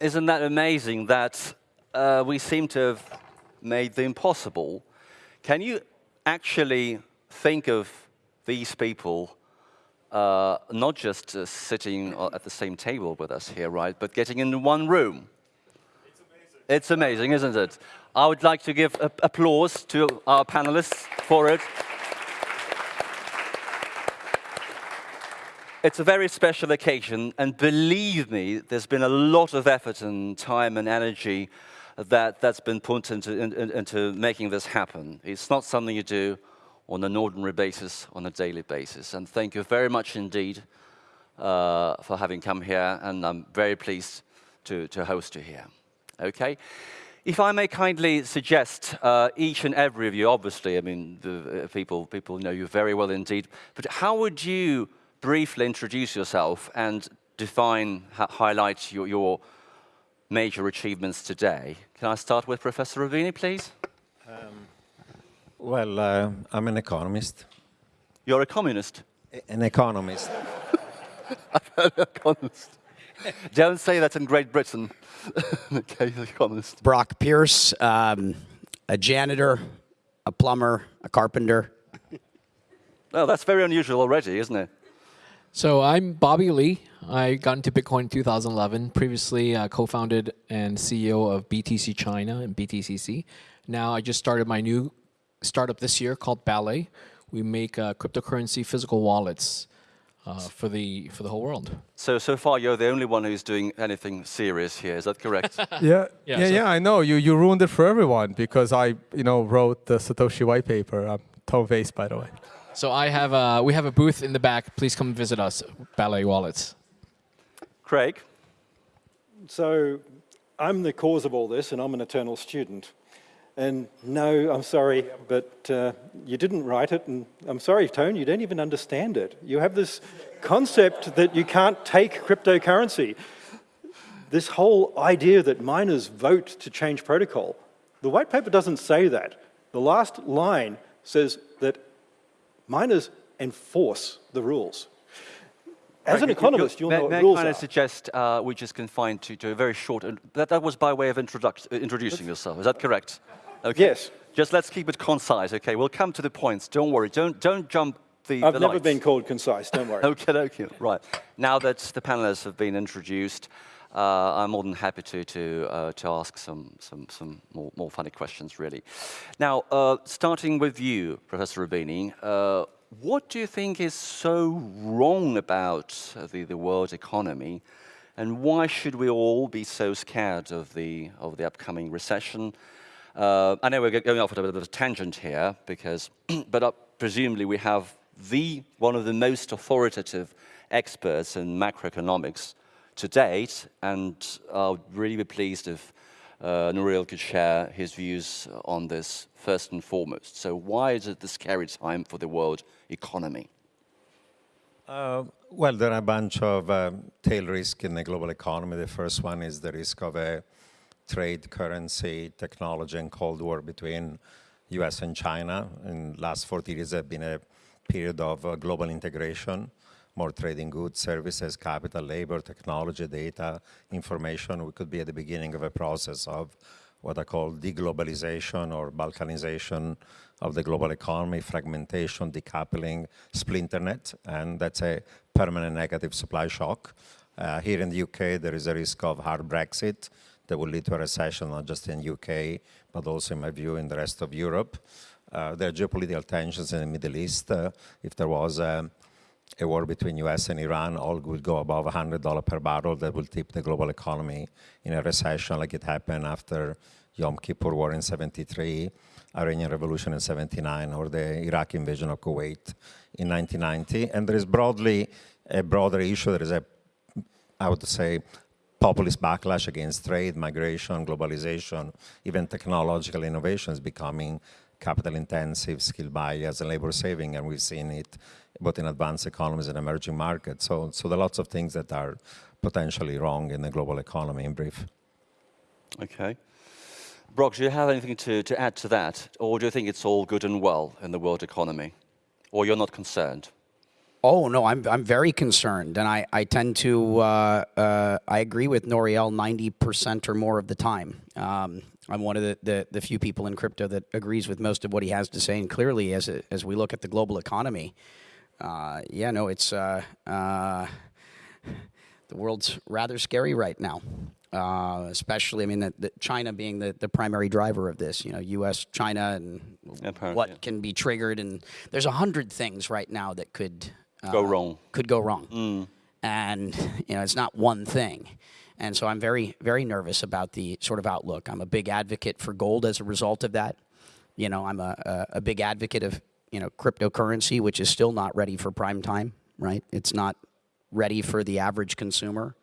isn't that amazing that uh, we seem to have made the impossible? Can you actually think of these people uh, not just uh, sitting at the same table with us here, right, but getting in one room? It's amazing. It's amazing, isn't it? I would like to give applause to our panelists for it. It's a very special occasion, and believe me, there's been a lot of effort and time and energy that, that's been put into, in, into making this happen. It's not something you do on an ordinary basis, on a daily basis. And thank you very much indeed uh, for having come here, and I'm very pleased to, to host you here. Okay? If I may kindly suggest, uh, each and every of you, obviously, I mean, the, uh, people, people know you very well indeed, but how would you briefly introduce yourself and define, highlight your, your, major achievements today. Can I start with Professor Roubini, please? Um, well, uh, I'm an economist. You're a communist? An economist. an economist. Don't say that in Great Britain. okay, economist. Brock Pierce, um, a janitor, a plumber, a carpenter. Well, that's very unusual already, isn't it? So I'm Bobby Lee. I got into Bitcoin in 2011. Previously, uh, co-founded and CEO of BTC China and BTCC. Now I just started my new startup this year called Ballet. We make uh, cryptocurrency physical wallets uh, for the for the whole world. So so far you're the only one who's doing anything serious here. Is that correct? yeah, yeah, yeah, so yeah, I know. You you ruined it for everyone because I you know wrote the Satoshi white paper. I'm Tone Vays, by the way. So I have a, we have a booth in the back. Please come visit us, Ballet Wallets. Craig? So I'm the cause of all this, and I'm an eternal student. And no, I'm sorry, but uh, you didn't write it, and I'm sorry, Tone, you don't even understand it. You have this concept that you can't take cryptocurrency. This whole idea that miners vote to change protocol. The white paper doesn't say that. The last line says that Miners enforce the rules. As an economist, you'll know what rules may I suggest uh, we just confine to, to a very short, that, that was by way of introducing yourself, is that correct? Okay. Yes. Just let's keep it concise, okay? We'll come to the points, don't worry, don't, don't jump the I've the never lights. been called concise, don't worry. okay, okay, right. Now that the panelists have been introduced, uh, I'm more than happy to, to, uh, to ask some, some, some more, more funny questions, really. Now, uh, starting with you, Professor Roubini, uh, what do you think is so wrong about the, the world economy, and why should we all be so scared of the, of the upcoming recession? Uh, I know we're going off at a bit of a tangent here, because, but uh, presumably we have the, one of the most authoritative experts in macroeconomics to date, and I would really be pleased if uh, Nouriel could share his views on this first and foremost. So why is it the scary time for the world economy? Uh, well, there are a bunch of uh, tail risks in the global economy. The first one is the risk of a trade, currency, technology, and Cold War between US and China. In the last 40 years, there has been a period of uh, global integration more trading goods, services, capital, labor, technology, data, information. We could be at the beginning of a process of what I call deglobalization or balkanization of the global economy, fragmentation, decoupling, splinternet, and that's a permanent negative supply shock. Uh, here in the UK, there is a risk of hard Brexit that will lead to a recession, not just in UK, but also, in my view, in the rest of Europe. Uh, there are geopolitical tensions in the Middle East. Uh, if there was a a war between US and Iran, oil would go above $100 per barrel. That will tip the global economy in a recession like it happened after Yom Kippur War in 73, Iranian Revolution in 79, or the Iraq invasion of Kuwait in 1990. And there is broadly a broader issue. There is a, I would say, populist backlash against trade, migration, globalization, even technological innovations becoming capital intensive, skill bias, and labor saving, and we've seen it both in advanced economies and emerging markets. So, so there are lots of things that are potentially wrong in the global economy in brief. Okay. Brock, do you have anything to, to add to that? Or do you think it's all good and well in the world economy? Or you're not concerned? Oh no, I'm I'm very concerned, and I I tend to uh, uh, I agree with Nouriel ninety percent or more of the time. Um, I'm one of the, the, the few people in crypto that agrees with most of what he has to say, and clearly, as a, as we look at the global economy, uh, yeah, no, it's uh, uh, the world's rather scary right now. Uh, especially, I mean, the, the China being the, the primary driver of this. You know, U.S., China, and what yeah. can be triggered, and there's a hundred things right now that could Go uh, wrong. Could go wrong, Mm. and you know, it's not one thing. And so I'm very, very nervous about the sort of outlook. I'm a big advocate for gold as a result of that. You know, I'm a, a, a big advocate of you know cryptocurrency, which is still not ready for prime time. Right? It's not ready for the average consumer.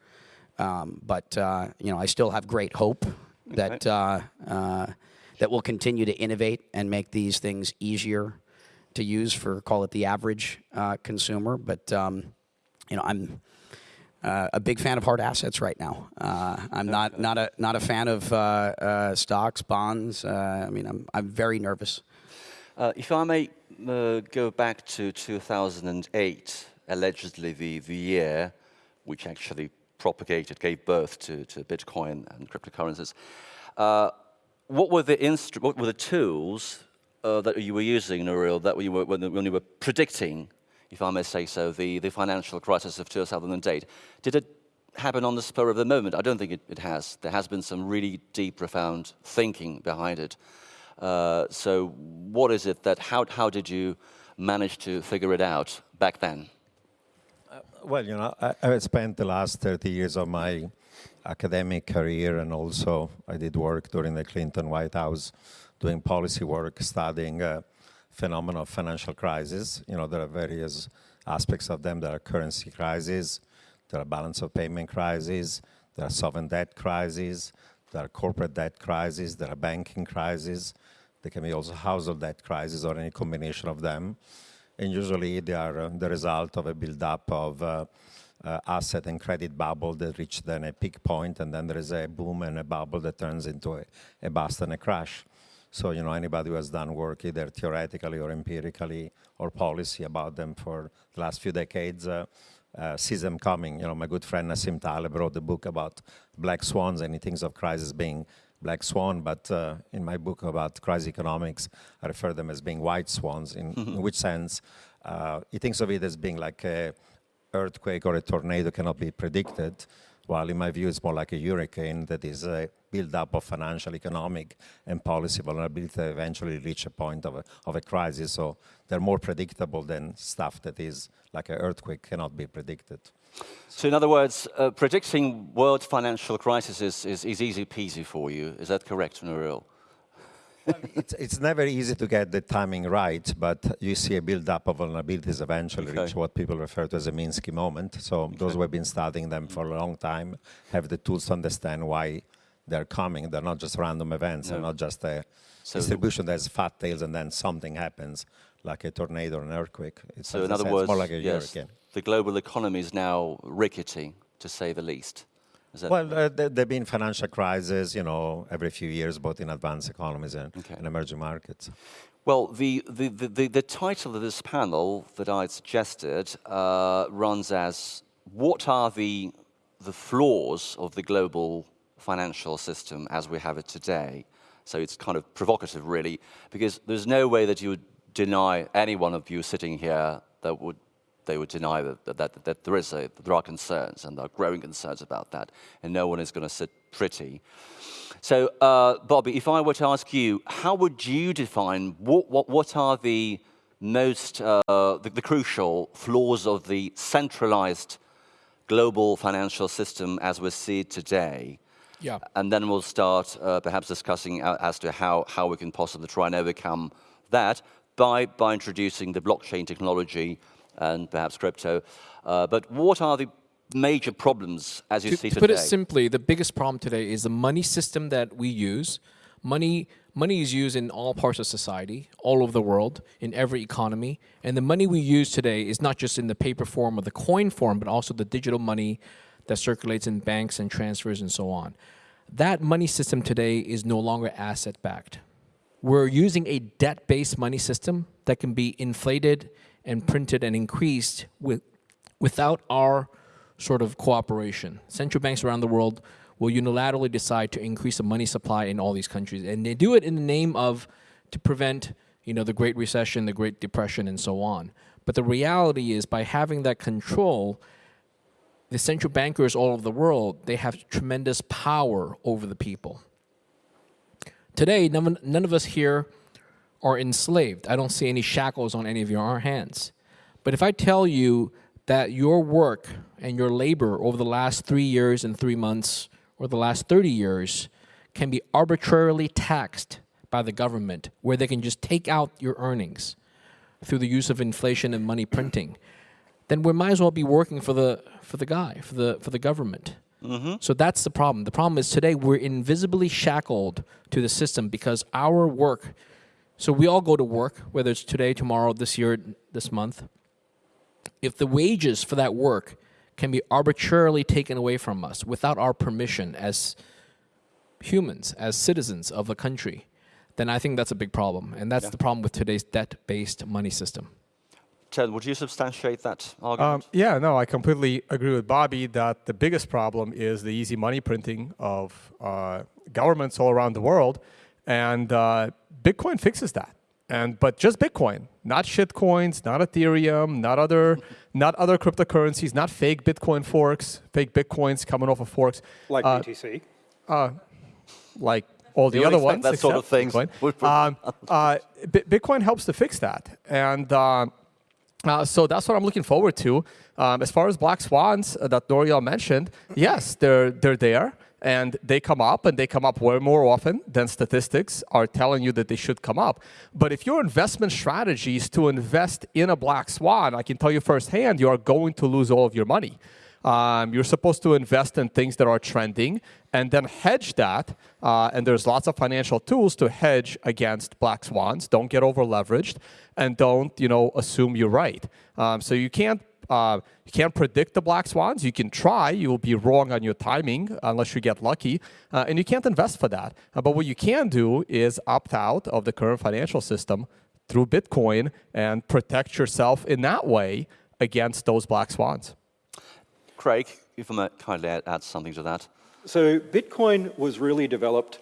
Um, but uh, you know, I still have great hope that uh, uh, that we'll continue to innovate and make these things easier to use for call it the average uh, consumer. But um, you know, I'm uh, a big fan of hard assets right now. Uh, I'm not not a not a fan of uh, uh, stocks, bonds. Uh, I mean, I'm I'm very nervous. Uh, if I may uh, go back to 2008, allegedly the, the year which actually propagated, gave birth to, to Bitcoin and cryptocurrencies, uh, what were the instru- what were the tools uh, that you were using, Nouriel, that you were, when, when you were predicting, if I may say so, the, the financial crisis of 2008? Did it happen on the spur of the moment? I don't think it, it has. There has been some really deep, profound thinking behind it. Uh, so what is it that, how, how did you manage to figure it out back then? Well, you know, I, I spent the last 30 years of my academic career and also I did work during the Clinton White House doing policy work, studying uh, phenomena of financial crisis. You know, there are various aspects of them. There are currency crises, there are balance of payment crises, there are sovereign debt crises, there are corporate debt crises, there are banking crises, there can be also household debt crises or any combination of them and usually they are uh, the result of a build-up of uh, uh, asset and credit bubble that reach then a peak point, and then there is a boom and a bubble that turns into a, a bust and a crash. So, you know, anybody who has done work either theoretically or empirically or policy about them for the last few decades uh, uh, sees them coming. You know, my good friend Nassim Taleb wrote a book about black swans and he thinks of crisis being black swan, but uh, in my book about crisis economics, I refer them as being white swans, in, in which sense uh, he thinks of it as being like a earthquake or a tornado cannot be predicted, while in my view it's more like a hurricane that is a build-up of financial, economic, and policy vulnerability that eventually reach a point of a, of a crisis. So they're more predictable than stuff that is like an earthquake cannot be predicted. So in other words, uh, predicting world financial crisis is, is, is easy peasy for you. Is that correct, Nouriel? It's, it's never easy to get the timing right, but you see a build-up of vulnerabilities eventually Okay. reach what people refer to as a Minsky moment. So those who have been studying them for a long time have the tools to understand why they're coming. They're not just random events. They're not just a So- distribution that has fat tails and then something happens, like a tornado or an earthquake. It's, So in other said, words, more like a yes, hurricane. the global economy is now rickety, to say the least. Well, uh, there have been financial crises, you know, every few years, both in advanced economies and, Okay. and emerging markets. Well, the, the, the, the, the title of this panel that I suggested uh, runs as What are the, the flaws of the global financial system as we have it today? So it's kind of provocative, really, because there's no way that you would deny any one of you sitting here that would they would deny that, that, that, that there, is a, there are concerns and there are growing concerns about that, and no one is going to sit pretty. So, uh, Bobby, if I were to ask you, how would you define what, what, what are the most, uh, the, the crucial flaws of the centralized global financial system as we see it today? Yeah. And then we'll start uh, perhaps discussing as to how, how we can possibly try and overcome that by, by introducing the blockchain technology and perhaps crypto. Uh, but what are the major problems as you to, see to today? put it simply, the biggest problem today is the money system that we use. Money, money is used in all parts of society, all over the world, in every economy. And the money we use today is not just in the paper form or the coin form, but also the digital money that circulates in banks and transfers and so on. That money system today is no longer asset backed. We're using a debt based money system that can be inflated and printed and increased with, without our sort of cooperation. Central banks around the world will unilaterally decide to increase the money supply in all these countries, and they do it in the name of to prevent, you know, the Great Recession, the Great Depression, and so on. But the reality is, by having that control, the central bankers all over the world they have tremendous power over the people. Today, none, none of us here are enslaved. I don't see any shackles on any of your hands. But if I tell you that your work and your labor over the last three years and three months or the last 30 years can be arbitrarily taxed by the government, where they can just take out your earnings through the use of inflation and money printing, then we might as well be working for the, for the guy, for the, for the government. Mm-hmm. So that's the problem. The problem is today we're invisibly shackled to the system because our work, so we all go to work, whether it's today, tomorrow, this year, this month. If the wages for that work can be arbitrarily taken away from us without our permission as humans, as citizens of a country, then I think that's a big problem. And that's the problem with today's debt-based money system. Ted, would you substantiate that Um, argument? yeah, no, I completely agree with Bobby that the biggest problem is the easy money printing of uh, governments all around the world, and uh, Bitcoin fixes that. And but just Bitcoin, not shit coins, not Ethereum, not other, not other cryptocurrencies, not fake Bitcoin forks, fake Bitcoins coming off of forks, Like uh, BTC. like all the You other ones. that sort of except things Bitcoin. Um, uh, Bi- Bitcoin helps to fix that, and uh, uh, so that's what I'm looking forward to. Um, as far as black swans uh, that Nouriel mentioned, yes, they're they're there, and they come up, and they come up way more often than statistics are telling you that they should come up. But if your investment strategy is to invest in a black swan, I can tell you firsthand, you are going to lose all of your money. Um, you're supposed to invest in things that are trending and then hedge that. Uh, and there's lots of financial tools to hedge against black swans. Don't get over leveraged and don't, you know, assume you're right. Um, so you can't. Uh, you can't predict the black swans. You can try. You will be wrong on your timing unless you get lucky, uh, and you can't invest for that. Uh, but what you can do is opt out of the current financial system through Bitcoin and protect yourself in that way against those black swans. Craig, if I might kindly add, add something to that. So Bitcoin was really developed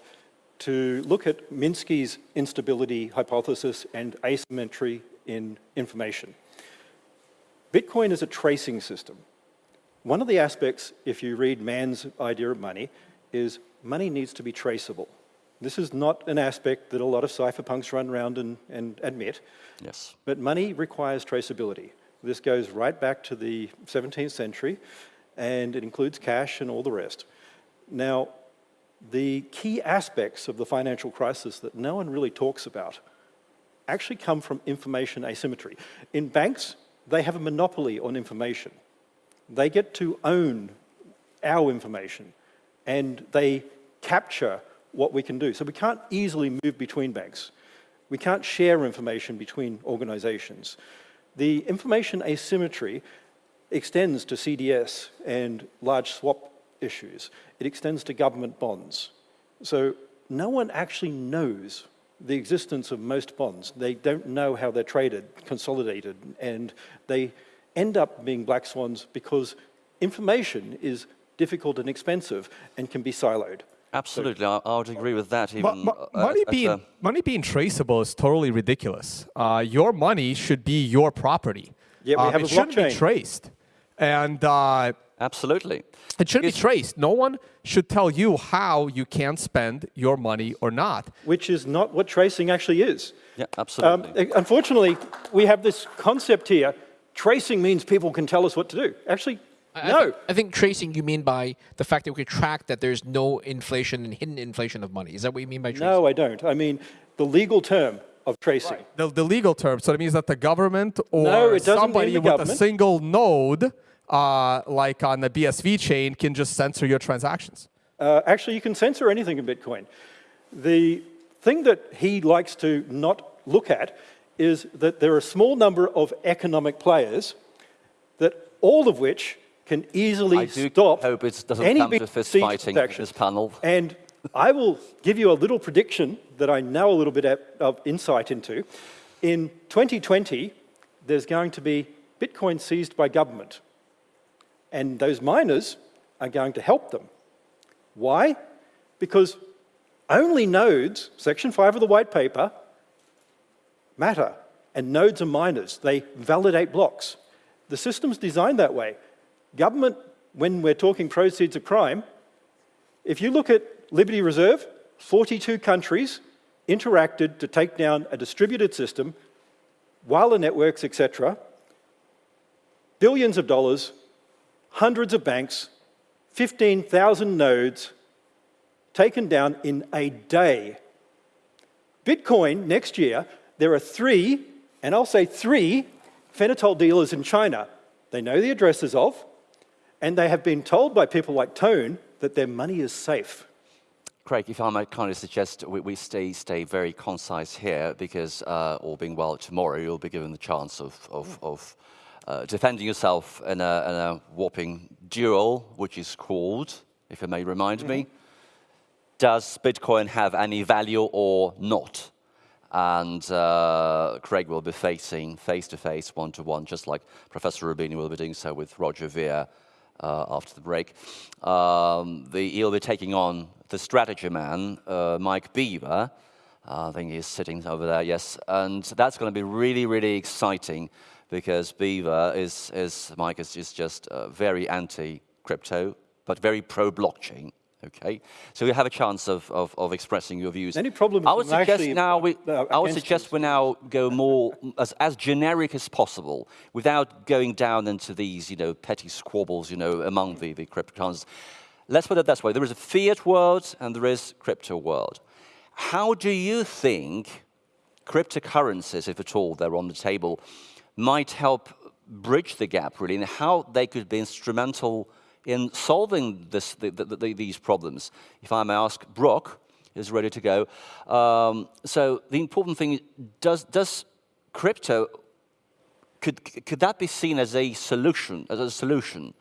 to look at Minsky's instability hypothesis and asymmetry in information. Bitcoin is a tracing system. One of the aspects, if you read Mann's idea of money, is money needs to be traceable. This is not an aspect that a lot of cypherpunks run around and, and admit, Yes. but money requires traceability. This goes right back to the 17th century, and it includes cash and all the rest. Now, the key aspects of the financial crisis that no one really talks about actually come from information asymmetry. In banks, they have a monopoly on information. They get to own our information, and they capture what we can do. So we can't easily move between banks. We can't share information between organizations. The information asymmetry extends to CDS and large swap issues. It extends to government bonds. So no one actually knows the existence of most bonds. They don't know how they're traded, consolidated, and they end up being black swans because information is difficult and expensive and can be siloed. Absolutely, I, I would agree with that. Even mo- uh, money at- at being a- money being traceable is totally ridiculous. Uh, your money should be your property. Yet we Um, have it a shouldn't be traced, and uh, absolutely. it shouldn't It's- be traced. No one should tell you how you can spend your money or not. which is not what tracing actually is. Yeah, Um, absolutely. unfortunately, we have this concept here. Tracing means people can tell us what to do. Actually, I- I no. I think tracing you mean by the fact that we can track that there's no inflation and hidden inflation of money. Is that what you mean by tracing? No, I don't. I mean the legal term of tracing. The, the legal term, so it means that the government or No, somebody the with a single node, uh, like on the BSV chain, can just censor your transactions. Uh, actually, you can censor anything in Bitcoin. The thing that he likes to not look at is that there are a small number of economic players that all of which can easily I do stop hope it doesn't any come to BTC fist fighting this panel. And I will give you a little prediction that I know a little bit of insight into. In 2020, there's going to be Bitcoin seized by government. And those miners are going to help them. Why? Because only nodes, section 5 of the white paper, matter. And nodes are miners. They validate blocks. The system's designed that way. Government, when we're talking proceeds of crime, if you look at Liberty Reserve, 42 countries interacted to take down a distributed system, wireless networks, etc., billions of dollars, hundreds of banks, 15,000 nodes taken down in a day. Bitcoin next year, there are three, and I'll say three, fentanyl dealers in China. They know the addresses of, and they have been told by people like Tone that their money is safe. Craig, if I might kindly suggest we, we stay, stay very concise here because, uh, all being well, tomorrow you'll be given the chance of, of, of uh, defending yourself in a, in a, whopping duel, which is called, if you may remind mm -hmm. me, does Bitcoin have any value or not? And uh, Craig will be facing face to face, one to one, just like Professor Roubini will be doing so with Roger Ver uh, after the break. Um, the, he'll be taking on the strategy man, uh, Mike Beaver. Uh, I think he's sitting over there, yes. And that's going to be really, really exciting because Beaver is, is Mike is, is just uh, very anti-crypto, but very pro-blockchain. Okay, so you have a chance of, of, of expressing your views. Any problems? I would suggest now we, I would suggest we now go more as, as generic as possible, without going down into these, you know, petty squabbles, you know, among the, the cryptocurrencies. Let's put it this way: there is a fiat world and there is crypto world. How do you think cryptocurrencies, if at all they're on the table, might help bridge the gap, really, and how they could be instrumental in solving this, the, the, the, these problems. If I may ask, Brock is ready to go. Um, so the important thing, does, does crypto, could, could that be seen as a solution, as a solution?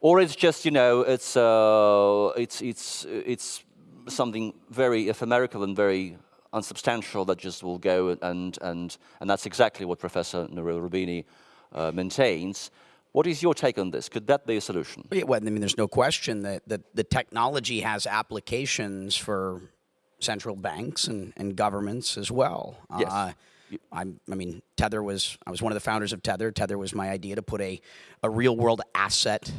Or it's just, you know, it's, uh, it's, it's, it's something very ephemerical and very unsubstantial that just will go and, and, and that's exactly what Professor Nouriel Roubini uh, maintains. What is your take on this? Could that be a solution? Yeah, well, I mean, there's no question that, that the technology has applications for central banks and, and governments as well. Yes. Uh, i mean, Tether was, I was one of the founders of Tether. Tether was my idea to put a, a real world asset,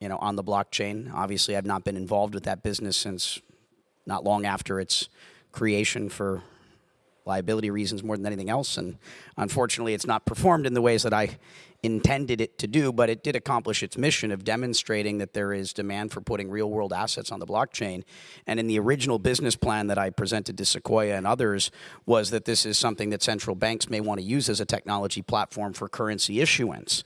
you know, on the blockchain. Obviously, I've not been involved with that business since not long after its creation for liability reasons more than anything else. And unfortunately, it's not performed in the ways that I intended it to do, but it did accomplish its mission of demonstrating that there is demand for putting real world assets on the blockchain. And in the original business plan that I presented to Sequoia and others was that this is something that central banks may want to use as a technology platform for currency issuance.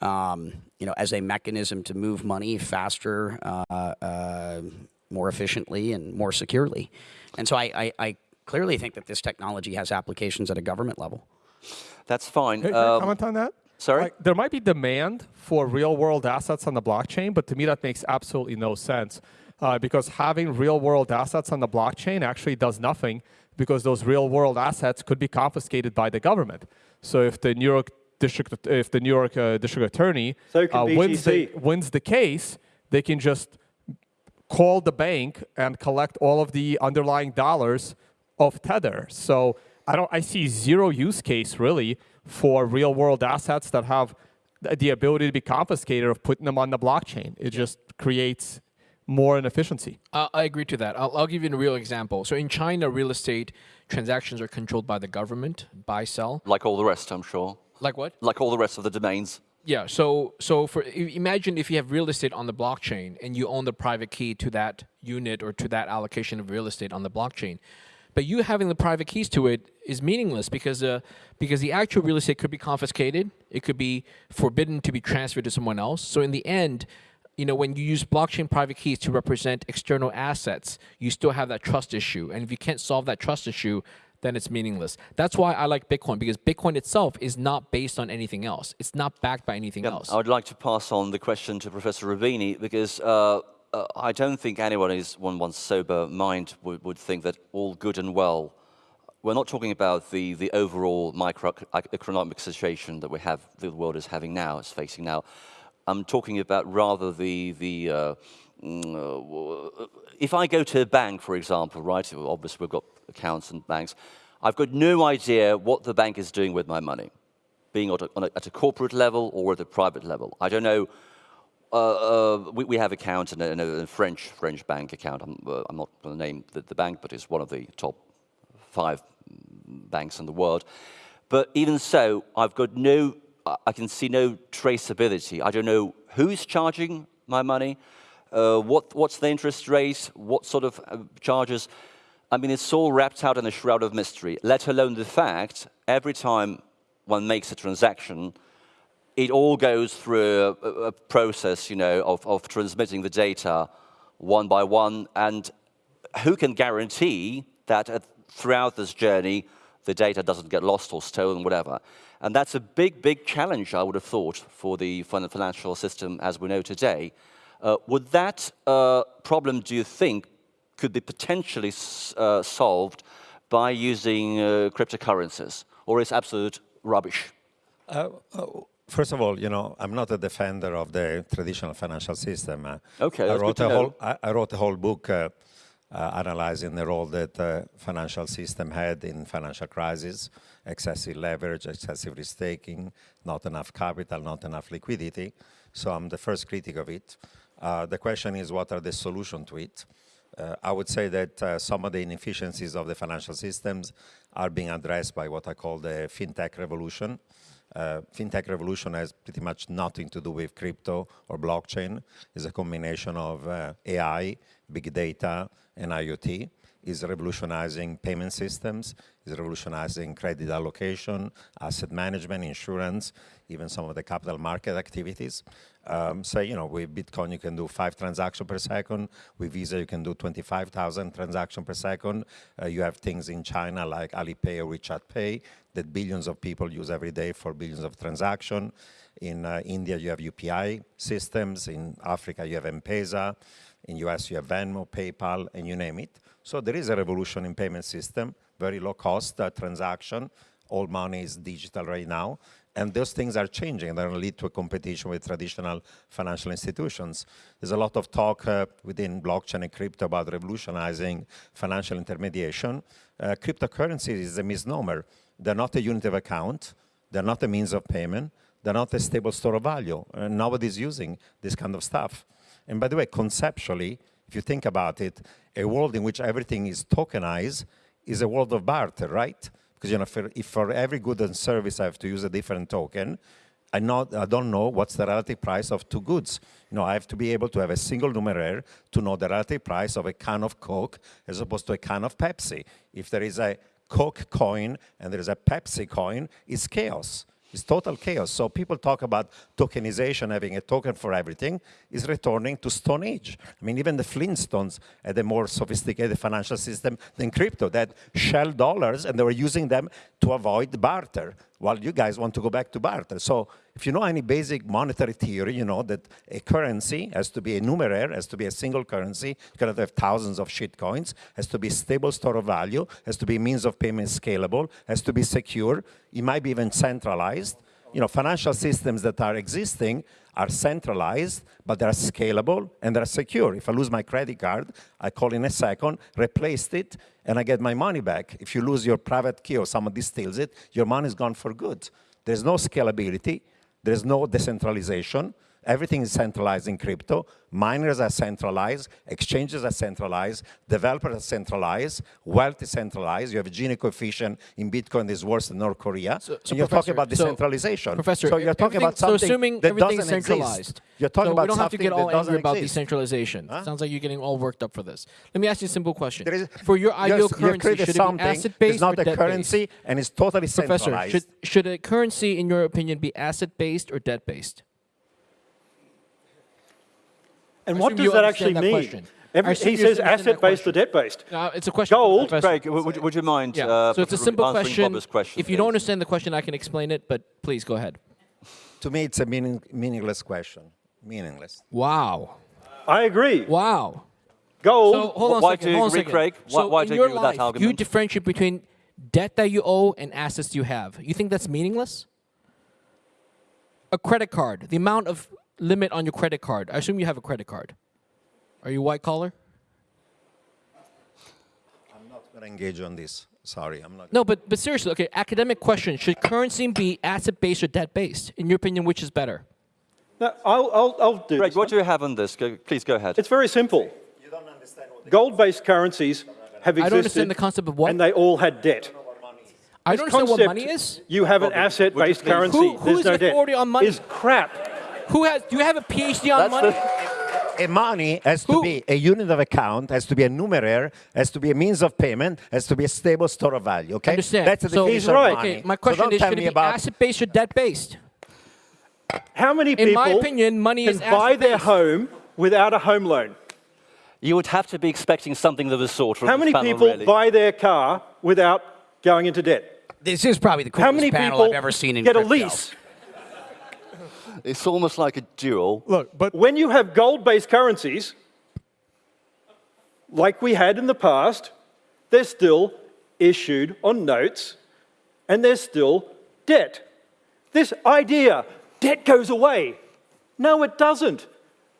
Um, you know, as a mechanism to move money faster, uh, uh, more efficiently, and more securely. And so I, I, I clearly think that this technology has applications at a government level. That's fine. Hey, um, comment on that? Sorry? Like, there might be demand for real-world assets on the blockchain, but to me that makes absolutely no sense. Uh, because having real-world assets on the blockchain actually does nothing because those real-world assets could be confiscated by the government. So if the New York district, if the New York uh, district attorney so uh, wins, the, wins the case, they can just call the bank and collect all of the underlying dollars of Tether. So I don't. I see zero use case really for real world assets that have the ability to be confiscated of putting them on the blockchain. It just creates more inefficiency. Uh, I agree to that. I'll, I'll, give you a real example. So in China, real estate transactions are controlled by the government, buy, sell. Like all the rest, I'm sure. Like what? Like all the rest of the domains. Yeah. So so for imagine if you have real estate on the blockchain and you own the private key to that unit or to that allocation of real estate on the blockchain. But you having the private keys to it is meaningless because uh, because the actual real estate could be confiscated. It could be forbidden to be transferred to someone else. So in the end, you know, when you use blockchain private keys to represent external assets, you still have that trust issue. And if you can't solve that trust issue, then it's meaningless. That's why I like Bitcoin because Bitcoin itself is not based on anything else. It's not backed by anything yeah, else. I would like to pass on the question to Professor Roubini because uh, uh, I don't think anyone is one one's sober mind would, would think that all good and well we're not talking about the, the overall microeconomic situation that we have, the world is having now, is facing now. I'm talking about rather the, the uh, if I go to a bank, for example, right, obviously we've got accounts and banks, I've got no idea what the bank is doing with my money, being at a, at a corporate level or at a private level. I don't know uh, uh, we, we, have accounts in a, in a, French French bank account. I'm, uh, I'm not going to name the, the, bank, but it's one of the top five banks in the world. But even so, I've got no, I can see no traceability. I don't know who's charging my money, uh, what, what's the interest rate, what sort of uh, charges. I mean, it's all wrapped out in a shroud of mystery, let alone the fact every time one makes a transaction, it all goes through a, a process, you know, of, of transmitting the data one by one. And who can guarantee that at, throughout this journey, the data doesn't get lost or stolen, whatever. And that's a big, big challenge, I would have thought, for the financial system as we know today. Uh, would that uh, problem, do you think, could be potentially uh, solved by using uh, cryptocurrencies, or is absolute rubbish? First of all, you know, I'm not a defender of the traditional financial system. Okay, I wrote a whole I, I, wrote a whole book uh, uh, analyzing the role that the financial system had in financial crisis, excessive leverage, excessive risk taking, not enough capital, not enough liquidity. So I'm the first critic of it. Uh, the question is, what are the solutions to it? Uh, I would say that uh, some of the inefficiencies of the financial systems are being addressed by what I call the fintech revolution uh, fintech revolution has pretty much nothing to do with crypto or blockchain. It's a combination of uh, AI, big data, and IoT. It's revolutionizing payment systems, It's revolutionizing credit allocation, asset management, insurance, even some of the capital market activities. Um, so, you know, with Bitcoin, you can do five transactions per second. With Visa, you can do 25,000 transactions per second. Uh, you have things in China like Alipay or WeChat Pay that billions of people use every day for billions of transactions. In uh, India, you have UPI systems. In Africa, you have M-Pesa. In US, you have Venmo, PayPal, and you name it. So there is a revolution in payment system, very low cost uh, transaction. All money is digital right now. And those things are changing. They're going to lead to a competition with traditional financial institutions. There's a lot of talk uh, within blockchain and crypto about revolutionizing financial intermediation. Uh, cryptocurrency is a misnomer. They're not a unit of account. They're not a means of payment. They're not a stable store of value. And nobody's using this kind of stuff. And by the way, conceptually, if you think about it, a world in which everything is tokenized is a world of barter, right? Because you know, for, if for every good and service I have to use a different token, I, not, I don't know what's the relative price of two goods. You know, I have to be able to have a single numeraire to know the relative price of a can of Coke as opposed to a can of Pepsi. If there is a Coke coin and there is a Pepsi coin, it's chaos. It's total chaos. So people talk about tokenization, having a token for everything, is returning to Stone Age. I mean, even the Flintstones had a more sophisticated financial system than crypto. That shell dollars, and they were using them to avoid barter while you guys want to go back to barter. So if you know any basic monetary theory, you know that a currency has to be a numeraire, has to be a single currency, you cannot have thousands of shit coins, has to be stable store of value, has to be means of payment scalable, has to be secure, it might be even centralized. You know, financial systems that are existing are centralized, but they're scalable and they're secure. If I lose my credit card, I call in a second, replaced it, and I get my money back. If you lose your private key or somebody steals it, your money is gone for good. There's no scalability, there's no decentralization, Everything is centralized in crypto. Miners are centralized, exchanges are centralized, developers are centralized, wealth is centralized. You have a Gini coefficient in Bitcoin that is worse than North Korea. So, so you're talking about decentralization. So, professor, so you're talking about something so assuming that doesn't centralized. Exist. You're talking so about we don't have to get all angry about exist. decentralization. Huh? Sounds like you're getting all worked up for this. Let me ask you a simple question. Is, for your ideal currency, should it be asset-based It's not a currency, and it's totally Professor, centralized. Should, should a currency, in your opinion, be asset-based or debt-based? And what does that actually that mean? Every, he says asset-based or debt-based. Uh, it's a question. Gold. Craig, would, would, you mind? Yeah. Uh, so it's a simple question. question. If you don't understand the question, I can explain it, but please go ahead. To me, it's a meaning, meaningless question. Meaningless. Wow. I agree. Wow. Gold. So hold on why second. do you agree, on a Craig? So why, why in do you your agree with life, that argument? you differentiate between debt that you owe and assets you have. You think that's meaningless? A credit card, the amount of limit on your credit card. I assume you have a credit card. Are you white collar? I'm not going to engage on this. Sorry, I'm not. No, but but seriously, okay. Academic question: Should currency be asset based or debt based? In your opinion, which is better? No, I'll, I'll, I'll do Greg, this. what do you have on this? Go, please go ahead. It's very simple. You don't understand what Gold-based currencies have I don't existed, understand the concept of what. and they all had debt. I don't understand what concept, money is. You have an asset-based currency. Who- who There's is no the authority debt. on money? Is crap. Who has? Do you have a PhD on That's money? the- A money has to Who- be a unit of account, has to be a numeraire, has to be a means of payment, has to be a stable store of value. Okay, Understand. that's the so, definition He's right. of money. Okay, my So question don't is: tell Should it me be about asset based or debt based? How many In people my opinion, money can is buy their asset-based. home without a home loan? You would have to be expecting something of the sort from How this many panel, people really. buy their car without going into debt? This is probably the How coolest many panel people I've ever seen in get crypto. a lease? It's almost like a duel. Look, but When you have gold-based currencies, like we had in the past, they're still issued on notes and there's still debt. This idea, debt goes away. No, it doesn't.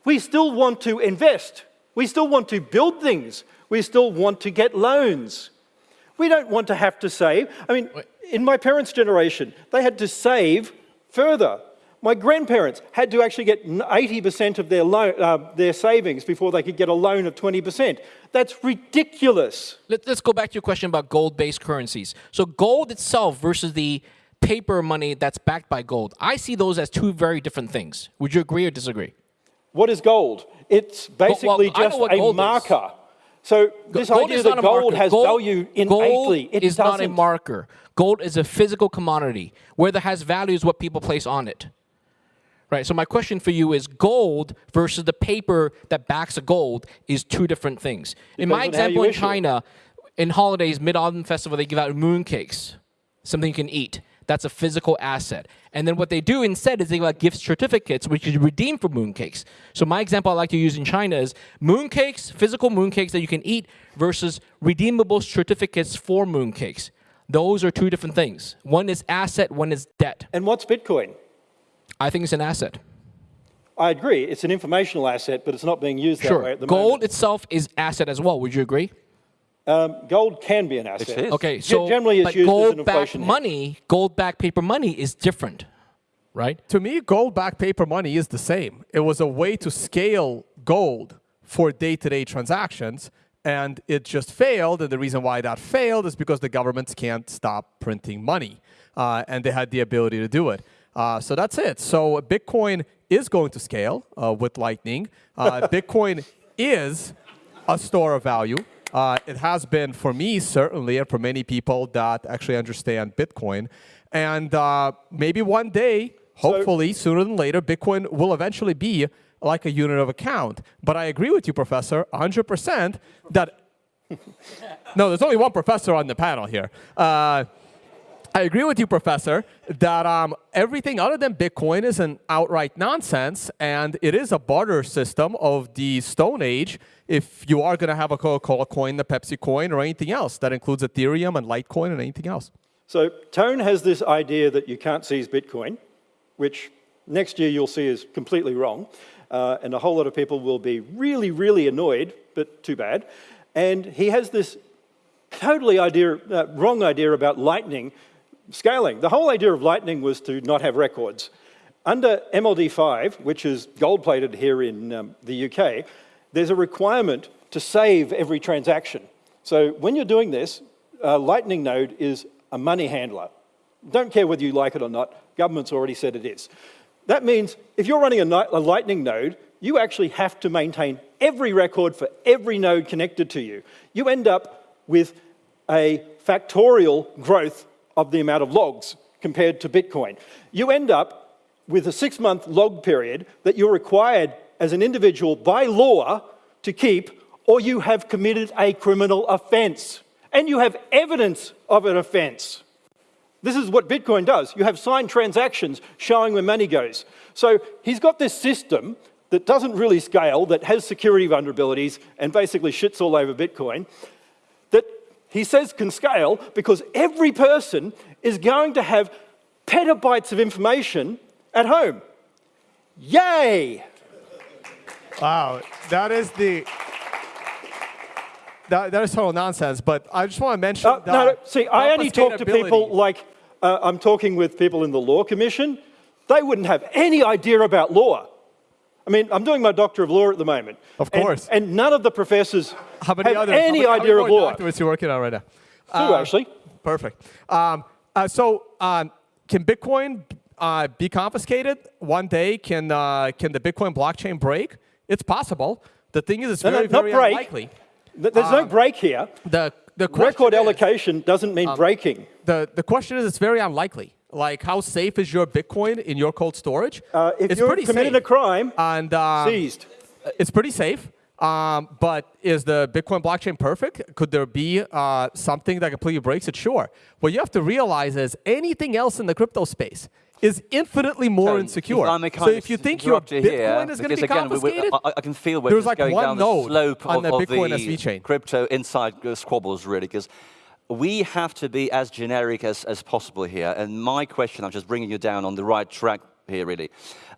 We still want to invest. We still want to build things. We still want to get loans. We don't want to have to save. I mean, in my parents' generation, they had to save further. My grandparents had to actually get 80% of their, loan, uh, their savings before they could get a loan of 20%. That's ridiculous. Let, us go back to your question about gold-based currencies. So gold itself versus the paper money that's backed by gold. I see those as two very different things. Would you agree or disagree? What is gold? It's basically know just a gold is. marker. So this gold idea is that not a gold has Gold- value innately, it is not a marker. Gold is a physical commodity. Whether it has value is what people place on it. Right. So my question for you is: gold versus the paper that backs a gold is two different things. In my Depends on how example in issue it. China, in holidays, Mid Autumn Festival, they give out moon cakes, something you can eat. That's a physical asset. And then what they do instead is they give out gift certificates, which you redeem for mooncakes. So my example I like to use in China is mooncakes, physical mooncakes that you can eat versus redeemable certificates for mooncakes. Those are two different things. One is asset, one is debt. And what's Bitcoin? I think it's an asset. I agree, it's an informational asset, but it's not being used that way Sure. at the Gold moment. itself is asset as well. Would you agree? Um, gold can be an asset. is. Okay, Gen- so generally it's but used as an gold-backed inflation money, gold-backed paper money is different, right? to me, gold-backed paper money is the same. It was a way to scale gold for day-to-day transactions, and it just failed. And the reason why that failed is because the governments can't stop printing money, uh, and they had the ability to do it. Uh, so that's it. So Bitcoin is going to scale uh, with Lightning. Uh, Bitcoin is a store of value. Uh, it has been for me, certainly, and for many people that actually understand Bitcoin. And uh, maybe one day, hopefully, sooner than later, Bitcoin will eventually be like a unit of account. But I agree with you, Professor, 100% that. no, there's only one professor on the panel here. Uh, I agree with you, Professor, that um, everything other than Bitcoin is an outright nonsense, and it is a barter system of the Stone Age. If you are going to have a Coca-Cola coin, the Pepsi coin, or anything else, that includes Ethereum and Litecoin and anything else. So Tone has this idea that you can't seize Bitcoin, which next year you'll see is completely wrong. Uh, and a whole lot of people will be really, really annoyed, but too bad. And he has this totally idea, uh, wrong idea about Lightning scaling. The whole idea of Lightning was to not have records. Under MLD5, which is gold-plated here in um, the UK, there's a requirement to save every transaction. So when you're doing this, a Lightning node is a money handler. Don't care whether you like it or not, government's already said it is. That means if you're running a, a Lightning node, you actually have to maintain every record for every node connected to you. You end up with a factorial growth of the amount of logs compared to Bitcoin. You end up with a six month log period that you're required as an individual by law to keep, or you have committed a criminal offense. And you have evidence of an offense. This is what Bitcoin does. You have signed transactions showing where money goes. So he's got this system that doesn't really scale, that has security vulnerabilities, and basically shits all over Bitcoin, he says can scale because every person is going to have petabytes of information at home. Yay! Wow, that is the. That, that is total nonsense, but I just want to mention Uh, that. no, no, see, I only talk to people like uh, I'm talking with people in the Law Commission. They wouldn't have any idea about law. I mean, I'm doing my Doctor of Law at the moment. Of course. And, none of the professors have other any how many, idea how of many more law. doctorates you working on right now? Two, Uh, actually. Perfect. Um, uh, so, um, can Bitcoin uh, be confiscated one day? Can uh, can the Bitcoin blockchain break? It's possible. The thing is, it's No, no, very not very break. unlikely. Th- There's no break here. The the Record is- allocation doesn't mean breaking. the, the question is, it's very unlikely. Like, how safe is your Bitcoin in your cold storage? Uh, if it's you're pretty committed safe. a crime, and um, seized. it's pretty safe. Um, but is the Bitcoin blockchain perfect? Could there be uh, something that completely breaks it? Sure. What you have to realize is anything else in the crypto space is infinitely more Tone, insecure. If so if you think your interrupt you Bitcoin here, is going to because be again, we- we- confiscated, I, I can feel we're There's just like going one down node the slope on of, the of Bitcoin the SV chain. crypto inside uh, squabbles, really, because we have to be as generic as, as possible here. And my question, I'm just bringing you down on the right track here, really.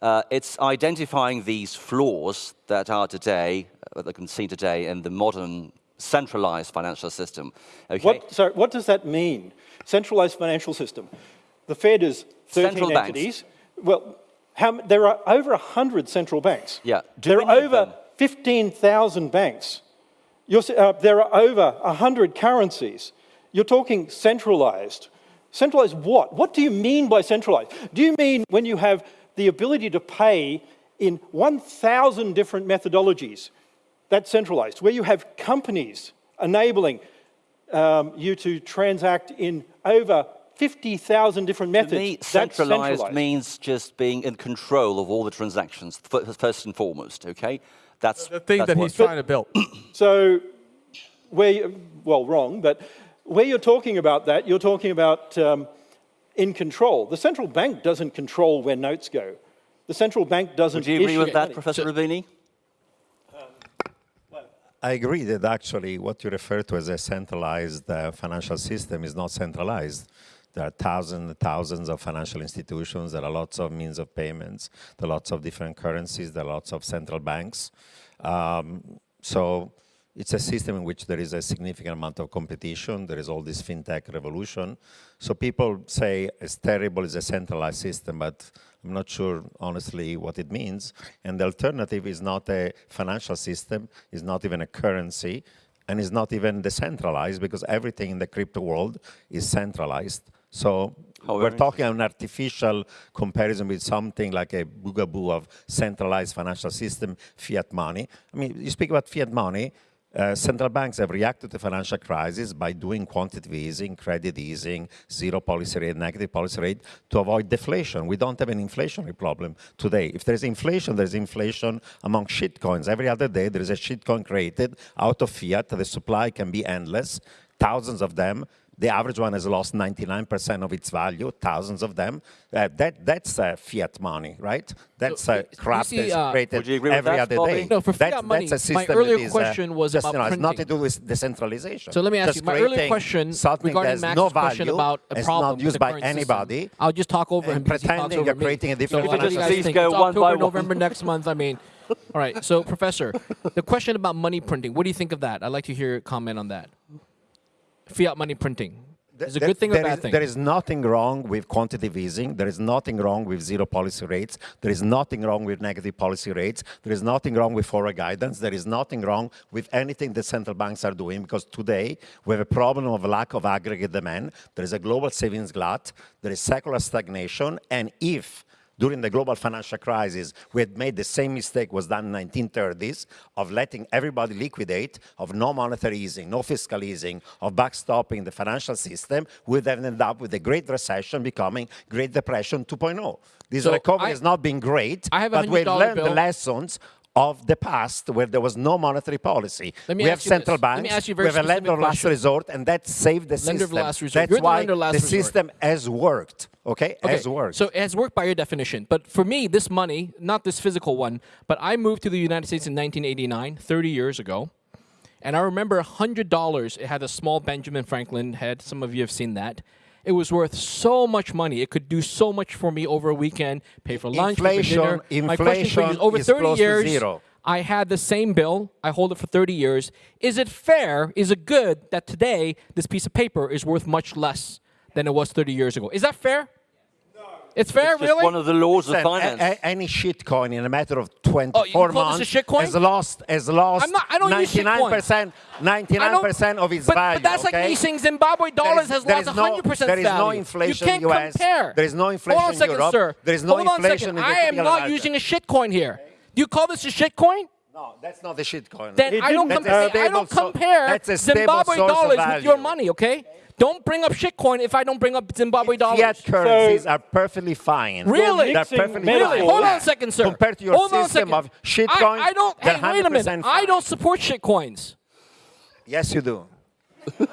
Uh, it's identifying these flaws that are today, uh, that can see today in the modern centralized financial system. Okay? What, sorry, what does that mean? Centralized financial system. The Fed is 13 Central banks. entities. Well, how, there are over 100 central banks. Yeah. Do There are over 15,000 banks. You're, uh, there are over 100 currencies. You're talking centralized. Centralized what? What do you mean by centralized? Do you mean when you have the ability to pay in 1,000 different methodologies? That's centralized. Where you have companies enabling um, you to transact in over 50,000 different methods. To me, That's centralized, centralized. means just being in control of all the transactions, first and foremost, okay? That's the thing that's that what- he's trying to build. So, where, you, well, wrong, but where you're talking about that, you're talking about um, in control. The central bank doesn't control where notes go. The central bank doesn't Do you agree issue with that, money. Professor Roubini? I agree that actually what you refer to as a centralized uh, financial system is not centralized. There are thousands and thousands of financial institutions. There are lots of means of payments. There are lots of different currencies. There are lots of central banks. Um, so it's a system in which there is a significant amount of competition. There is all this fintech revolution. So people say it's terrible, it's a centralized system, but I'm not sure, honestly, what it means. And the alternative is not a financial system, is not even a currency, and is not even decentralized because everything in the crypto world is centralized. So How we're talking an artificial comparison with something like a boogaboo of centralized financial system, fiat money. I mean, you speak about fiat money, uh, central banks have reacted to financial crisis by doing quantitative easing, credit easing, zero policy rate, negative policy rate to avoid deflation. We don't have an inflationary problem today. If there's inflation, there's inflation among shitcoins. Every other day, there is a shitcoin created out of fiat. The supply can be endless, thousands of them. The average one has lost 99% of its value, thousands of them. Uh, that, that's uh, fiat money, right? That's So, uh, crap see, that's uh, created Would you agree with every that, other Bobby? day. No, for That's- fiat money, that's a my system earlier that is, question was about decentralized, Not to do with decentralization. So let me ask Just you, my earlier creating question something regarding that's Max's no question about a problem not used by current system. anybody. I'll just talk over him and because he talks pretending over you're me. creating a different what do you financial guys system. think? Go It's one by October, one. November next month. I mean, all right. So, Professor, the question about money printing. What do you think of that? I'd like to hear your comment on that. Fiat money printing. Is it a good thing or there bad is- thing? There is nothing wrong with quantitative easing. There is nothing wrong with zero policy rates. There is nothing wrong with negative policy rates. There is nothing wrong with forward guidance. There is nothing wrong with anything that central banks are doing because today we have a problem of lack of aggregate demand. There is a global savings glut. There is secular stagnation. And if during the global financial crisis, we had made the same mistake was done in 1930s of letting everybody liquidate, of no monetary easing, no fiscal easing, of backstopping the financial system, we'd have ended up with the Great Recession becoming Great Depression 2.0. This So recovery I- has not been great, I have but we've $100 learned the lessons of the past where there was no monetary policy. Let me we have central this. Banks, a we have a lender of last resort, and that saved the Lender of system. last resort. That's the why last the system has worked, okay? Okay, Has worked. So it has worked by your definition. But for me, this money, not this physical one, but I moved to the United States in 1989, 30 years ago. And I remember $100, it had a small Benjamin Franklin head. Some of you have seen that. It was worth so much money. It could do so much for me over a weekend, pay for lunch, pay for dinner. My question for you is, inflation over is 30 close to years. I had the same bill. I hold it for 30 years. Is it fair? Is it good that today this piece of paper is worth much less than it was 30 years ago? Is that fair? It's fair, It's just really? one of the laws of finance. a- a- any shitcoin in a matter of 24 Oh, you call this a months has lost, has lost I'm not- I don't use 99%, I don't- 99% of its but, value. But that's okay? like me saying Zimbabwe dollars is- has lost is 100% There is no value. inflation you can't US. compare. There is no inflation Hold on a second, in Europe. sir. There is no Hold on a inflation second. in the I am not American. using a shitcoin here. Do you call this a shitcoin? No, that's not the shitcoin. Then I don't, didn't- compare, That's a I don't stable so- compare that's a Zimbabwe source dollars with your value. money, okay? Don't bring up shitcoin if I don't bring up Zimbabwe dollars. Fiat currencies are perfectly fine. Really? They're mixing perfectly metaphors. fine. Hold on a second, sir. Compared to your Hold system of shitcoins, I, I don't. they're Hey, wait a minute. 100% I don't support shitcoins. Yes, you do.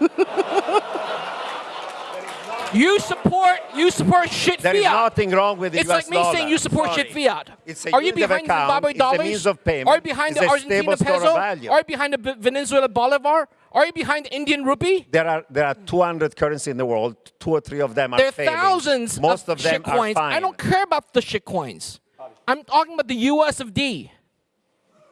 You support. You support shit There is fiat. There is nothing wrong with the It's US like me dollar. saying you support Sorry. shit fiat. It's a Are you behind account. Zimbabwe It's a dollars? means of payment. Are you behind It's the a Argentina stable store of peso? value. Are you behind the B- Venezuela bolivar? Are you behind the Indian rupee? There are there are 200 currencies in the world. Two or three of them are There are failing. thousands Most of, of, them shit are coins. fine. I don't care about the shit coins. I'm talking about the US of D.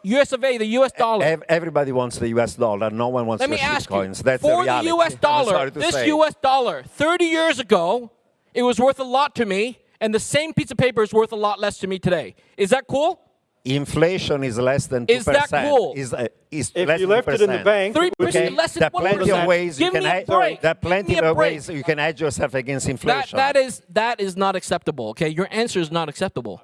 US of A, the US dollar. Everybody wants the US dollar. No one wants Let the me ask coins. you, That's the for the reality. US dollar, this say. US dollar, 30 years ago, it was worth a lot to me, and the same piece of paper is worth a lot less to me today. Is that cool? Inflation is less than 2%. Is that cool? Is, uh, is If less you than left it in the bank, Three it would percent be- less than There are one plenty percent. of ways you Give can me a break. There are plenty of ways you can hedge yourself against That, inflation. that is that is not acceptable. Okay, your answer is not acceptable.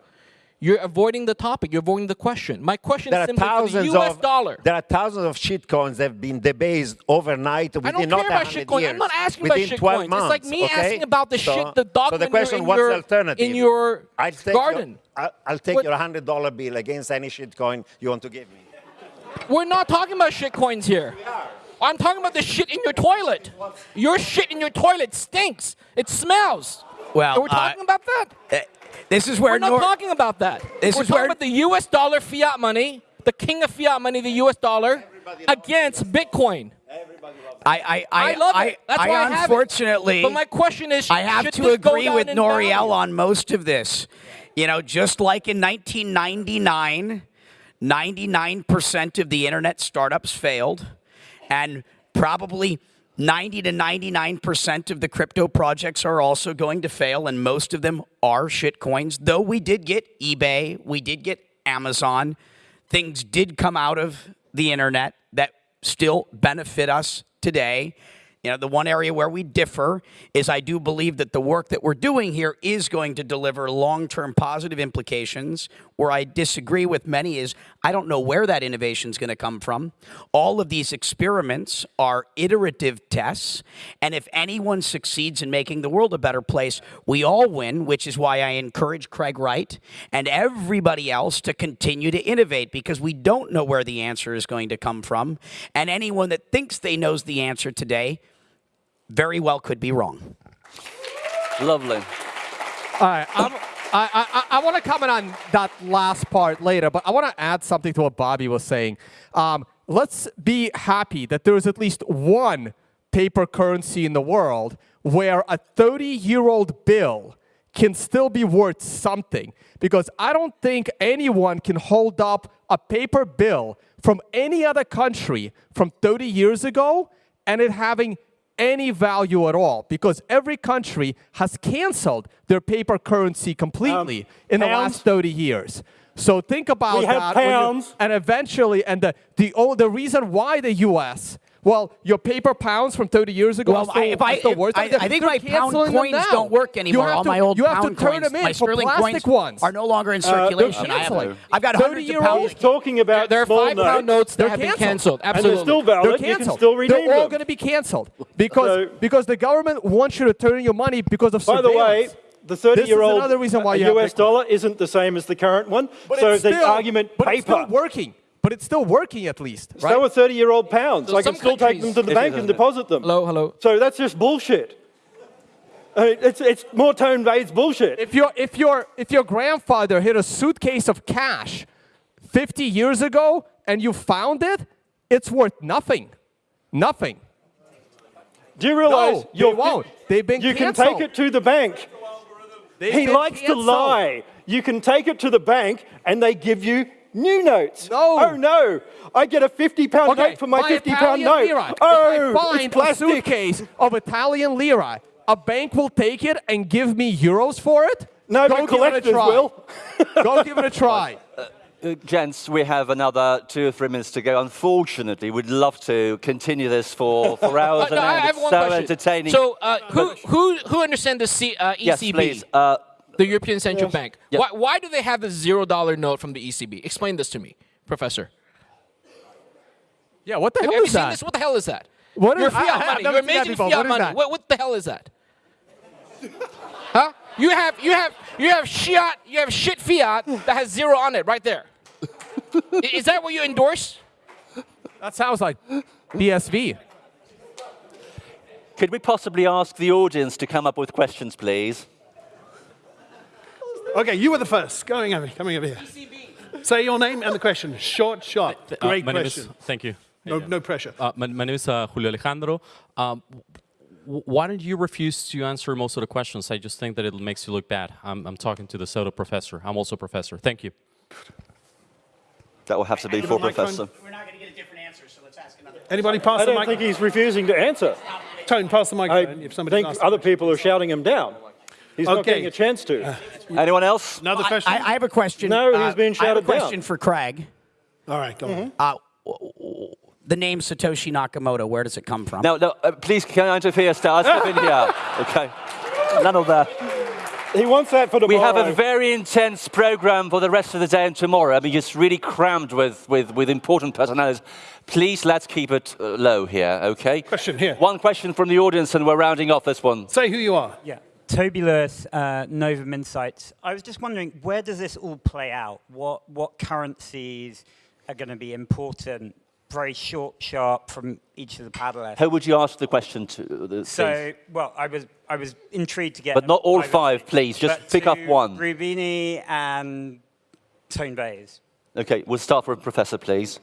You're avoiding the topic. You're avoiding the question. My question there is are simply for the U.S. of dollar. there are thousands of shitcoins that have been debased overnight I within don't not care about 100 shitcoin. years. I'm not asking about within shitcoins. 12 It's like me okay? asking about the So- shit, the dog So the question, in what's your, the alternative? in your I'll take garden. Your, I'll, I'll take What- your hundred dollar bill against any shitcoin you want to give me. We're not talking about shit coins here. I'm talking about the shit in your toilet. Your shit in your toilet stinks. It smells. Well, And we're uh, talking about that. Uh, This is where We're not Nor- talking about that. This we're is talking where- about the U.S. dollar fiat money, the king of fiat money, the U.S. dollar, against Bitcoin. I, I, I, I love I, it. That's I why I have it. unfortunately, But my question is, I have to agree with Nouriel value? on most of this. You know, just like in 1999, 99% of the internet startups failed, and probably 90 to 99% of the crypto projects are also going to fail, and most of them are shitcoins. Though we did get eBay, we did get Amazon, things did come out of the internet that still benefit us today. You know, the one area where we differ is I do believe that the work that we're doing here is going to deliver long term positive implications. Where I disagree with many is I don't know where that innovation is going to come from. All of these experiments are iterative tests. And if anyone succeeds in making the world a better place, we all win, which is why I encourage Craig Wright and everybody else to continue to innovate because we don't know where the answer is going to come from. And anyone that thinks they knows the answer today very well could be wrong. Lovely. All right, I'm, I, I, I want to comment on that last part later, but I want to add something to what Bobby was saying. Um, let's be happy that there is at least one paper currency in the world where a 30 year old bill can still be worth something. Because I don't think anyone can hold up a paper bill from any other country from 30 years ago and it having any value at all because every country has canceled their paper currency completely in the last 30 years. So think about We that. and eventually, and the, the, oh, the reason why the US, well, your paper pounds from 30 years ago Well, are still, I- if I- are still if- worth I- something. I think They're my pound coins now. don't work You anymore. have All to- my old you have pound to turn coins, them in my sterling plastic coins ones. are no longer in Uh, circulation. I have, canceling. I've got hundreds of 30-year-old pounds. He's talking about There are small five pound notes that They're have been canceled. canceled. and Absolutely. they're still They're valid. You canceled. can still redeem They're all going to be canceled because So- because the government wants you to turn in your money because of By the way, surveillance. the This 30-year-old another reason why you US dollar isn't the same as the current one. But so it's the still, argument but it's paper. still working. But it's still working at least, right? So are 30-year-old pounds. So I can still take them to the bank and deposit them. Hello, hello. So that's just bullshit. I mean, it's, it's more tone based bullshit. If your if your if your grandfather hid a suitcase of cash 50 years ago and you found it, it's worth nothing. Nothing. Do you realize No, they you're- won't. They've been You can take it to the bank. They've He been likes to lie. You can take it to the bank and they give you new notes. No. Oh no. I get a 50 pound Okay, note for my buy 50 pound Italian note. lira. Oh, if I find it's a plastic. suitcase of Italian lira, a bank will take it and give me euros for it? No, Go but give it collectors try. will. Go give it a try. Uh, gents, we have another two or three minutes to go. Unfortunately, we'd love to continue this for, for hours Uh, and no, I hours. have It's one so question. entertaining. So, uh, who, who, who understands the C, uh, ECB? yes, please. The European Central Bank. Yep. Why, why do they have a zero dollar note from the ECB? Explain this to me, Professor. Yeah, what the Have hell you is seen that? this? What the hell is that? What is- Your fiat I've money. never Your seen amazing fiat What is money. What, what the hell is that? huh? You have you have you have shit you have shit fiat that has zero on it right there. I- is that what you endorse? That sounds like BSV. could we possibly ask the audience to come up with questions, please? Okay, you were the first. Going over, coming over here. Say your name and the question. Short, sharp. Uh, Great my name question. is- thank you. No, no pressure. Uh, my, my name is uh, Julio Alejandro. Um, why don't you refuse to answer most of the questions? I just think that it makes you look bad. I'm, I'm talking to the Soto professor. I'm also a professor. Thank you. That will have to be Give for a microphone. Professor. We're not going to get a different answer, so let's ask another. Anybody pass I the don't think he's refusing to answer. Tone, pass the I microphone. if somebody think other people are shouting him down. He's not Okay. getting a chance to. Anyone else? Another I, question? I I have a question. No, uh, he's being I have a shouted down. question for Craig. All right, go on. Uh, w- w- the name Satoshi Nakamoto, where does it come from? No, no, uh, please, can I interfere, Star? Step in here. Okay. None of that. He wants that for the We have a very intense program for the rest of the day and tomorrow. I mean, just really crammed with, with, with important personalities. Please, let's keep it uh, low here, okay? Question here. One question from the audience, and we're rounding off this one. Say who you are. Yeah. Toby Lewis, uh, Novum Insights. I was just wondering, where does this all play out? What, what currencies are going to be important, very short, sharp from each of the paddlers? Who would you ask the question to? uh, the- So, well, I was, I was intrigued to get... But not all five, please. Just pick up one. Roubini and Tone Vays. Okay, we'll start with Professor, please.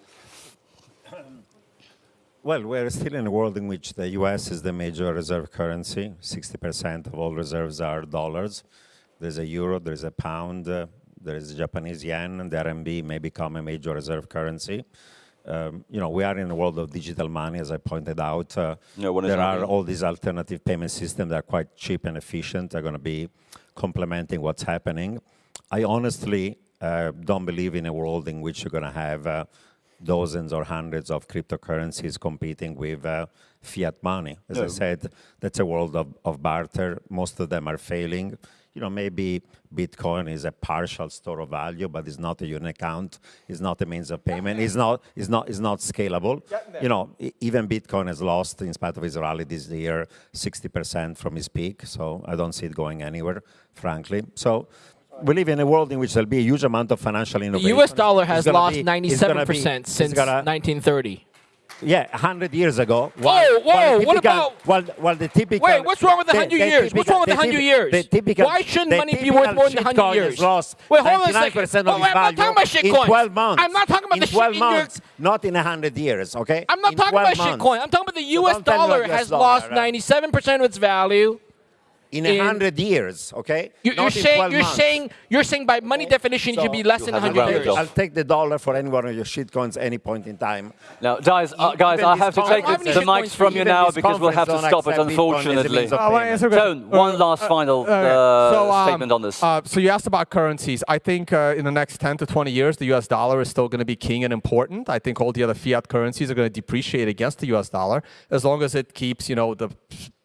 Well, we're still in a world in which the US is the major reserve currency. 60% of all reserves are dollars. There's a euro, there's a pound, uh, there is a Japanese yen, and the RMB may become a major reserve currency. Um, you know, we are in a world of digital money, as I pointed out. Uh, is there are all these alternative payment systems that are quite cheap and efficient. They're going to be complementing what's happening. I honestly uh, don't believe in a world in which you're going to have uh, dozens or hundreds of cryptocurrencies competing with uh, fiat money. As I said, that's a world of, of barter. Most of them are failing. You know, maybe Bitcoin is a partial store of value, but it's not a unit account. It's not a means of payment. It's not, it's not, it's not scalable. You know, even Bitcoin has lost, in spite of its rally this year, 60% from its peak. So I don't see it going anywhere, frankly. So we live in a world in which there'll be a huge amount of financial innovation. The. U.S. dollar has lost be- it's gonna 97% since gonna- 1930. yeah, 100 years ago. Whoa, whoa, what about- Well, well, the typical. Wait, what's wrong with the 100 years? What's wrong with the 100 years? The typical, Why shouldn't money be worth more than 100 years? has lost Wait, hold on a second. 99% of Wait, I'm not talking about in 12 months. I'm not talking about the 12 shit in your- months, not in 100 years, okay? I'm not In talking 12 about months. shitcoin. I'm talking about the U.S. me dollar US has dollar, lost 97% of its value. In in- 100 years, okay? You, you're Not saying 12 you're months. saying you're saying by money definition it should be less than have 100 years. I'll take the dollar for any one of your shitcoins any point in time. Now, guys, uh, guys, Even I have to take the, the mics from you now because we'll have to stop it, accept Bitcoin as a unfortunately. means of I want to payment. answer a Tone, one last final uh, Okay, so, um, statement on this. Uh, so you asked about currencies. I think uh, in the next 10 to 20 years, the U.S. dollar is still going to be king and important. I think all the other fiat currencies are going to depreciate against the U.S. dollar as long as it keeps, you know, the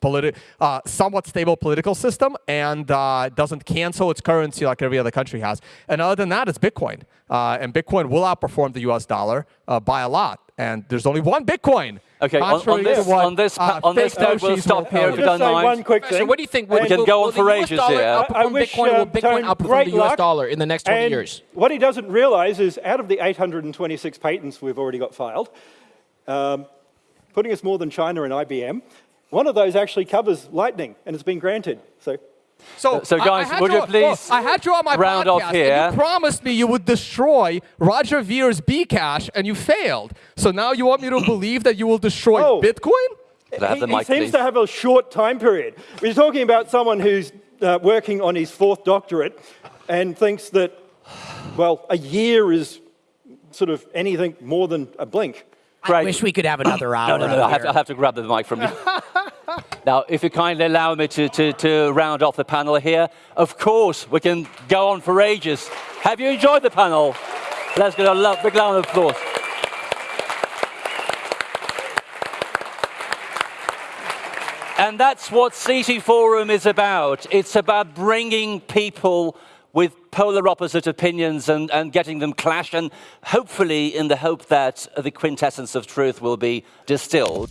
politi- uh, somewhat stable political system and uh, doesn't cancel its currency like every other country has. And other than that, it's Bitcoin. Uh, and Bitcoin will outperform the U.S. dollar uh, by a lot. And there's only one Bitcoin. Okay, on- on this- what, on this- uh, on this fake note, we'll stop here tell if you. you don't Just say mind. one quick Professor, thing. what do you think? Will, We can will- go will on for ages dollar here. I- I wish, Bitcoin? will um, Bitcoin Tone, outperform the US dollar in the next 20 And years? What he doesn't realize is out of the 826 patents we've already got filed, um, putting us more than China and IBM, one of those actually covers lightning and it's been granted. So So, So guys, I had would you well, please I had you on my round podcast, off and here? you promised me you would destroy Roger Ver's Bcash, and you failed. So now you want me to believe that you will destroy Oh. Bitcoin? Could have he, the he mic, seems please? to have a short time period. We're talking about someone who's uh, working on his fourth doctorate and thinks that, well, a year is sort of anything more than a blink. I wish we could have another hour. No, no, no. I have. I have to grab the mic from you. now, if you kindly allow me to, to, to round off the panel here, of course, we can go on for ages. Have you enjoyed the panel? Let's get a lo- big round of applause. And that's what CT Forum is about. It's about bringing people with polar opposite opinions and, and getting them clash, and hopefully in the hope that the quintessence of truth will be distilled.